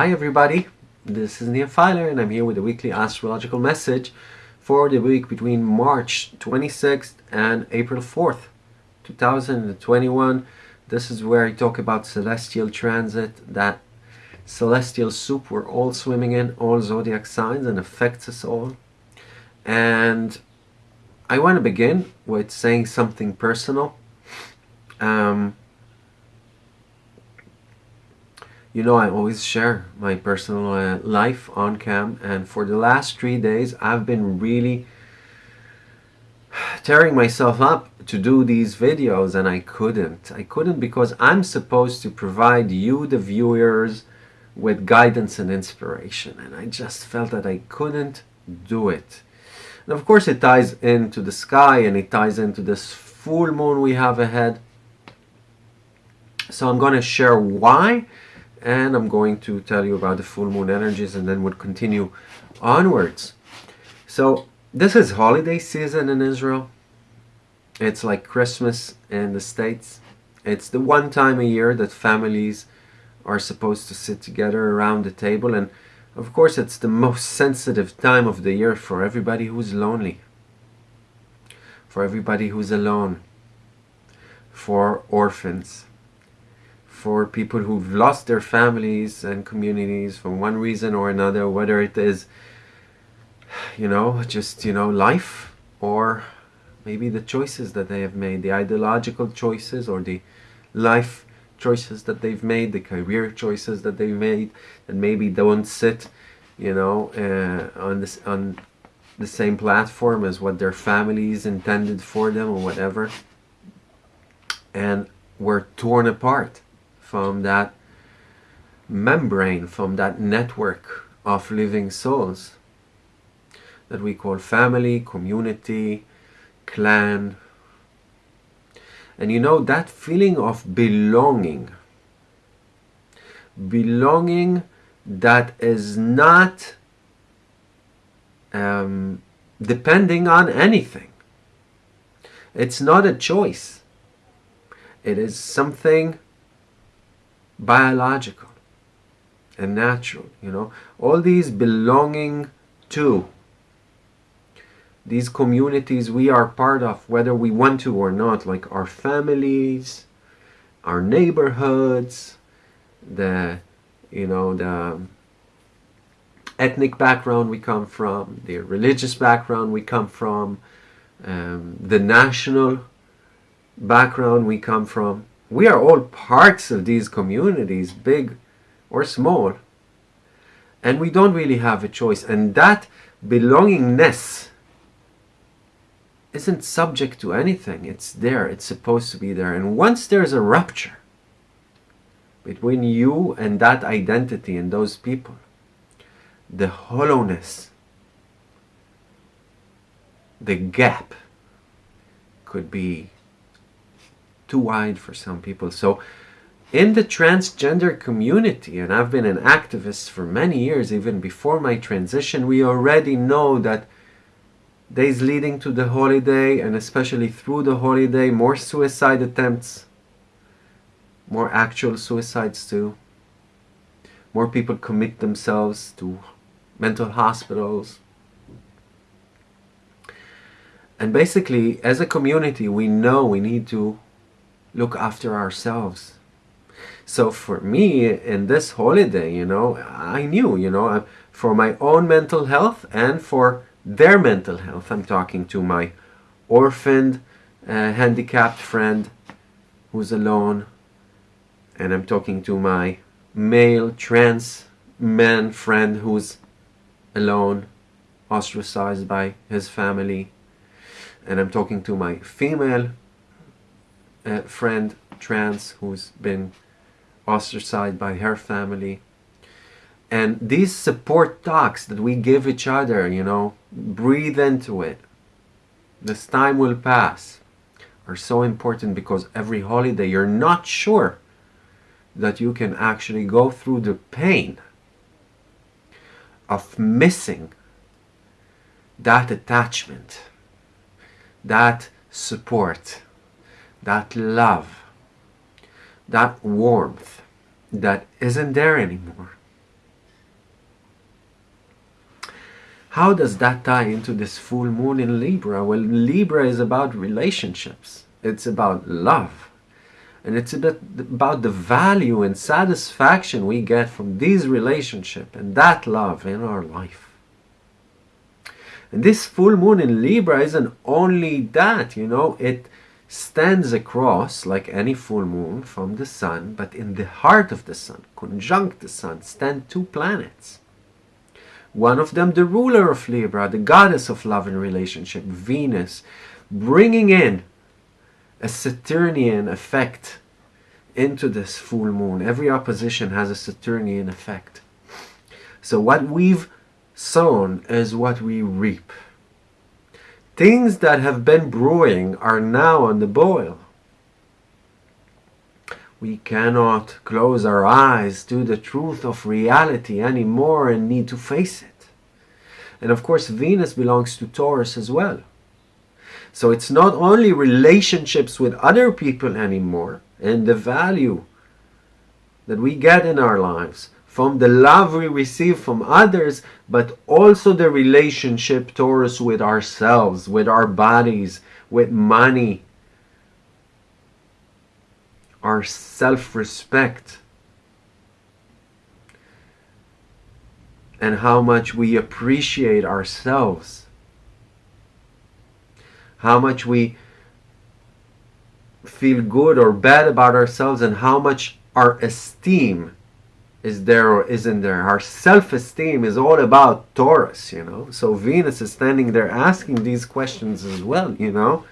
Hi everybody, this is Nia Filer and I'm here with a weekly astrological message for the week between March 26th and April 4th, 2021. This is where I talk about celestial transit, that celestial soup we're all swimming in, all zodiac signs and affects us all. And I want to begin with saying something personal. Um, you know I always share my personal uh, life on cam and for the last three days I've been really tearing myself up to do these videos and I couldn't. I couldn't because I'm supposed to provide you the viewers with guidance and inspiration and I just felt that I couldn't do it. And of course it ties into the sky and it ties into this full moon we have ahead. So I'm going to share why and I'm going to tell you about the full moon energies and then we'll continue onwards. So this is holiday season in Israel. It's like Christmas in the States. It's the one time a year that families are supposed to sit together around the table and of course it's the most sensitive time of the year for everybody who's lonely. For everybody who's alone. For orphans for people who've lost their families and communities for one reason or another, whether it is, you know, just, you know, life or maybe the choices that they have made, the ideological choices or the life choices that they've made, the career choices that they've made that maybe don't sit, you know, uh, on this on the same platform as what their families intended for them or whatever, and were torn apart from that membrane, from that network of living souls that we call family, community, clan. And you know, that feeling of belonging, belonging that is not um, depending on anything. It's not a choice. It is something biological and natural, you know, all these belonging to these communities we are part of, whether we want to or not, like our families, our neighborhoods, the, you know, the ethnic background we come from, the religious background we come from, um, the national background we come from we are all parts of these communities, big or small, and we don't really have a choice. And that belongingness isn't subject to anything. It's there. It's supposed to be there. And once there's a rupture between you and that identity and those people, the hollowness, the gap could be too wide for some people. So in the transgender community, and I've been an activist for many years, even before my transition, we already know that days leading to the holiday, and especially through the holiday, more suicide attempts, more actual suicides too. More people commit themselves to mental hospitals. And basically, as a community, we know we need to look after ourselves. So for me, in this holiday, you know, I knew, you know, for my own mental health and for their mental health, I'm talking to my orphaned, uh, handicapped friend who's alone, and I'm talking to my male trans man friend who's alone, ostracized by his family, and I'm talking to my female a friend, trans, who's been ostracized by her family. And these support talks that we give each other, you know, breathe into it. This time will pass are so important because every holiday you're not sure that you can actually go through the pain of missing that attachment, that support that love, that warmth that isn't there anymore. How does that tie into this full moon in Libra? Well, Libra is about relationships. It's about love. And it's about the value and satisfaction we get from these relationships and that love in our life. And this full moon in Libra isn't only that, you know, it stands across like any full moon from the sun, but in the heart of the sun, conjunct the sun, stand two planets. One of them, the ruler of Libra, the goddess of love and relationship, Venus, bringing in a Saturnian effect into this full moon. Every opposition has a Saturnian effect. So what we've sown is what we reap. Things that have been brewing are now on the boil. We cannot close our eyes to the truth of reality anymore and need to face it. And of course, Venus belongs to Taurus as well. So it's not only relationships with other people anymore and the value that we get in our lives from the love we receive from others, but also the relationship towards with ourselves, with our bodies, with money, our self-respect and how much we appreciate ourselves. How much we feel good or bad about ourselves and how much our esteem is there or isn't there. Our self-esteem is all about Taurus, you know. So Venus is standing there asking these questions as well, you know.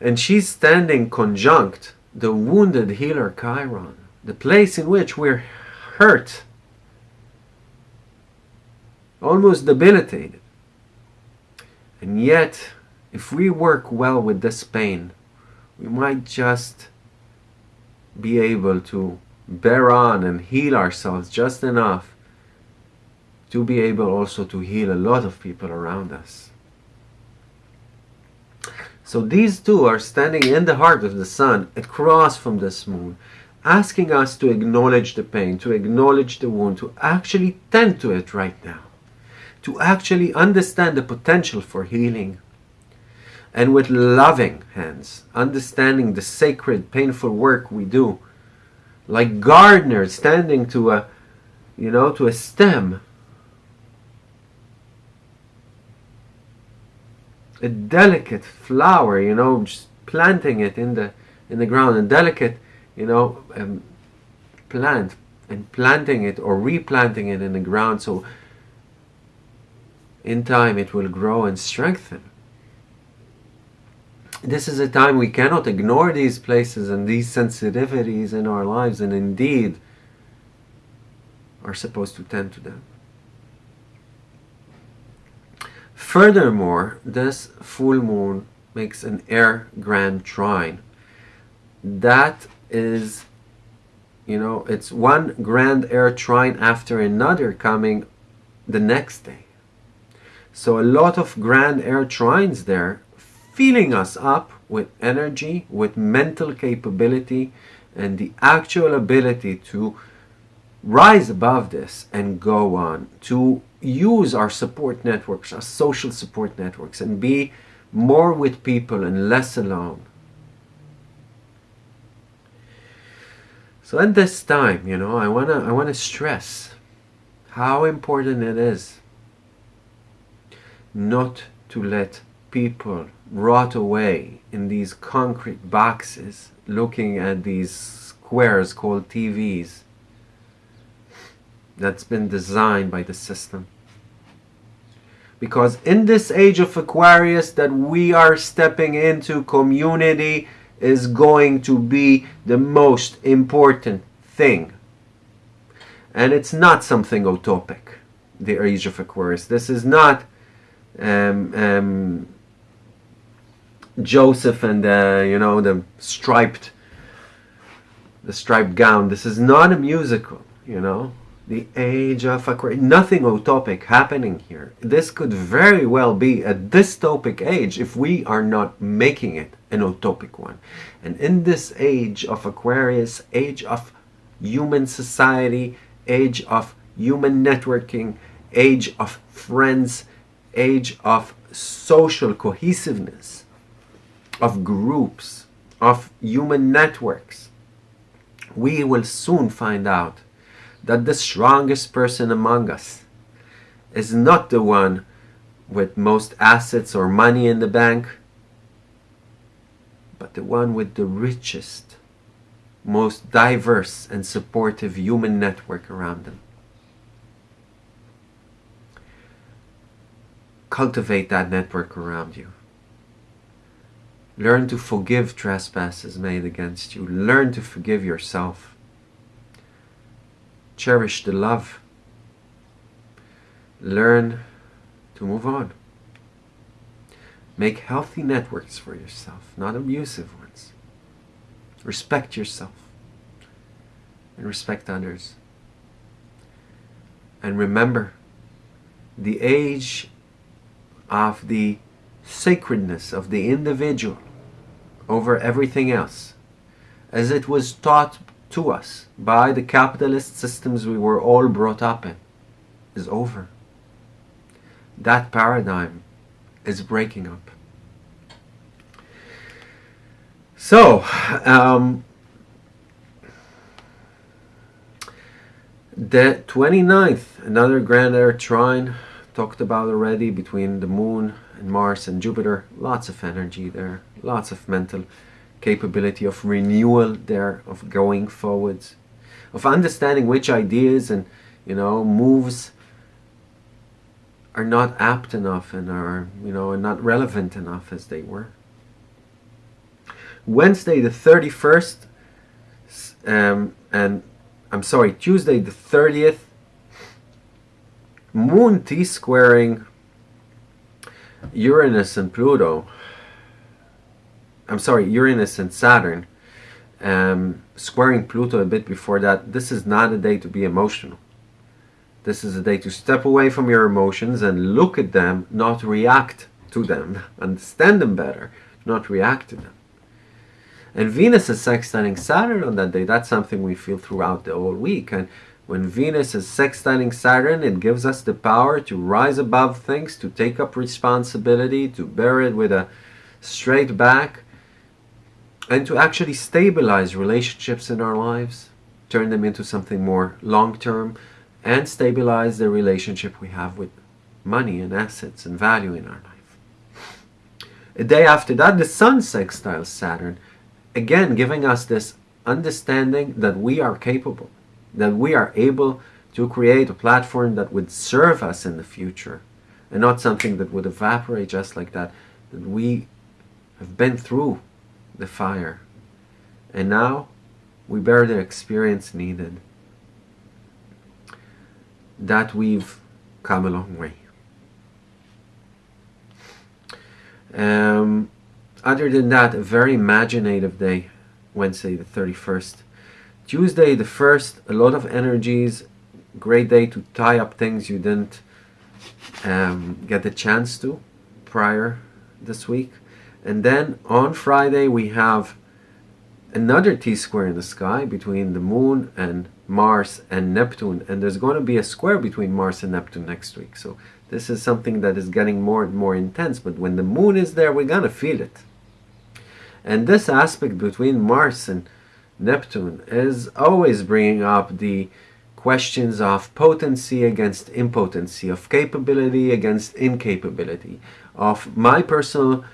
And she's standing conjunct the wounded healer Chiron, the place in which we're hurt, almost debilitated. And yet, if we work well with this pain, we might just be able to bear on and heal ourselves just enough to be able also to heal a lot of people around us. So these two are standing in the heart of the sun, across from this moon, asking us to acknowledge the pain, to acknowledge the wound, to actually tend to it right now, to actually understand the potential for healing. And with loving hands, understanding the sacred, painful work we do, like gardeners standing to a, you know, to a stem, a delicate flower, you know, just planting it in the in the ground, a delicate, you know, um, plant and planting it or replanting it in the ground so in time it will grow and strengthen. This is a time we cannot ignore these places and these sensitivities in our lives and indeed are supposed to tend to them. Furthermore, this full moon makes an air grand trine. That is, you know, it's one grand air trine after another coming the next day. So a lot of grand air trines there, filling us up with energy, with mental capability, and the actual ability to rise above this and go on, to use our support networks, our social support networks, and be more with people and less alone. So at this time, you know, I wanna I wanna stress how important it is not to let people rot away in these concrete boxes looking at these squares called TVs that's been designed by the system. Because in this age of Aquarius that we are stepping into, community is going to be the most important thing. And it's not something utopic, the age of Aquarius. This is not um, um, Joseph and the, you know, the striped, the striped gown. This is not a musical, you know the age of Aquarius. Nothing utopic happening here. This could very well be a dystopic age if we are not making it an utopic one. And in this age of Aquarius, age of human society, age of human networking, age of friends, age of social cohesiveness, of groups, of human networks, we will soon find out that the strongest person among us is not the one with most assets or money in the bank, but the one with the richest, most diverse and supportive human network around them. Cultivate that network around you. Learn to forgive trespasses made against you. Learn to forgive yourself. Cherish the love. Learn to move on. Make healthy networks for yourself, not abusive ones. Respect yourself and respect others. And remember, the age of the sacredness of the individual over everything else, as it was taught to us by the capitalist systems we were all brought up in, is over. That paradigm is breaking up. So, um, the 29th, another grand air trine talked about already between the moon and Mars and Jupiter. Lots of energy there, lots of mental capability of renewal there, of going forwards, of understanding which ideas and you know moves are not apt enough and are you know are not relevant enough as they were. Wednesday the 31st um, and I'm sorry Tuesday the 30th Moon T squaring Uranus and Pluto, I'm sorry, Uranus and Saturn, um, squaring Pluto a bit before that, this is not a day to be emotional. This is a day to step away from your emotions and look at them, not react to them. Understand them better, not react to them. And Venus is sextiling Saturn on that day. That's something we feel throughout the whole week. And when Venus is sextiling Saturn, it gives us the power to rise above things, to take up responsibility, to bear it with a straight back, and to actually stabilize relationships in our lives, turn them into something more long-term, and stabilize the relationship we have with money and assets and value in our life. A day after that, the Sun sextiles Saturn, again giving us this understanding that we are capable that we are able to create a platform that would serve us in the future and not something that would evaporate just like that, that we have been through the fire and now we bear the experience needed that we've come a long way. Um, other than that, a very imaginative day, Wednesday the 31st. Tuesday the 1st, a lot of energies, great day to tie up things you didn't um, get the chance to prior this week. And then on Friday we have another T-square in the sky between the Moon and Mars and Neptune. And there's going to be a square between Mars and Neptune next week. So this is something that is getting more and more intense. But when the Moon is there, we're going to feel it. And this aspect between Mars and Neptune is always bringing up the questions of potency against impotency, of capability against incapability, of my personal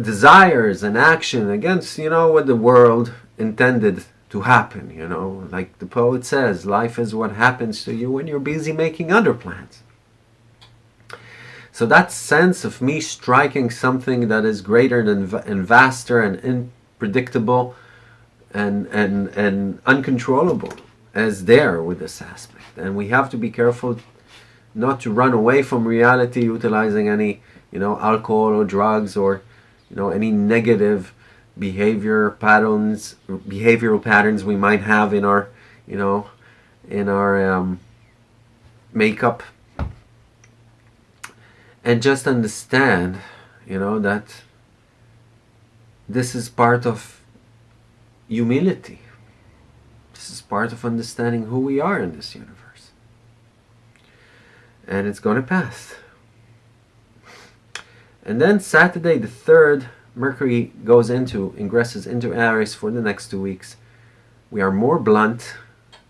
desires and action against, you know, what the world intended to happen, you know. Like the poet says, life is what happens to you when you're busy making other plans. So that sense of me striking something that is greater than and vaster and unpredictable and, and, and uncontrollable as there with this aspect. And we have to be careful not to run away from reality utilizing any, you know, alcohol or drugs or, you know, any negative behavior patterns, behavioral patterns we might have in our, you know, in our um, makeup. And just understand, you know, that this is part of humility. This is part of understanding who we are in this universe. and it's going to pass. And then Saturday the 3rd, Mercury goes into, ingresses into Aries for the next two weeks. We are more blunt,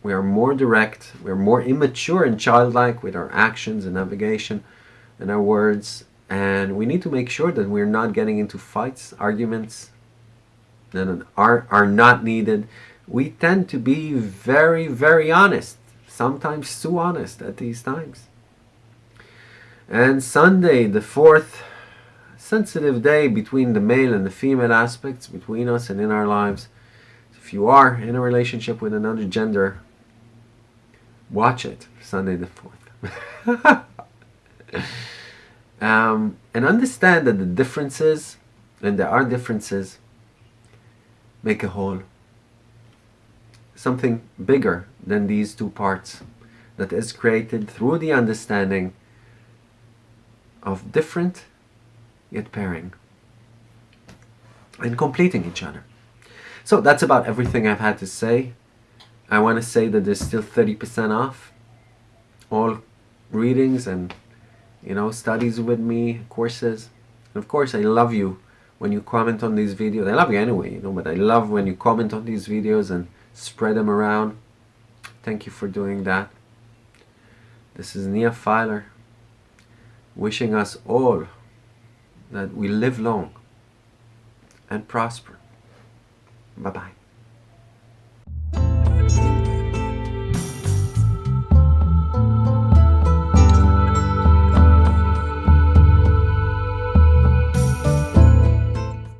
we are more direct, we are more immature and childlike with our actions and navigation and our words. And we need to make sure that we're not getting into fights, arguments that are, are not needed. We tend to be very, very honest, sometimes too honest at these times. And Sunday, the 4th, sensitive day between the male and the female aspects between us and in our lives. If you are in a relationship with another gender, watch it Sunday the 4th. um, and understand that the differences, and there are differences, make a whole. Something bigger than these two parts that is created through the understanding of different yet pairing and completing each other. So that's about everything I've had to say. I want to say that there's still 30% off all readings and you know studies with me courses and of course I love you when you comment on these videos I love you anyway you know but I love when you comment on these videos and spread them around thank you for doing that this is Nia Filer wishing us all that we live long and prosper. Bye bye.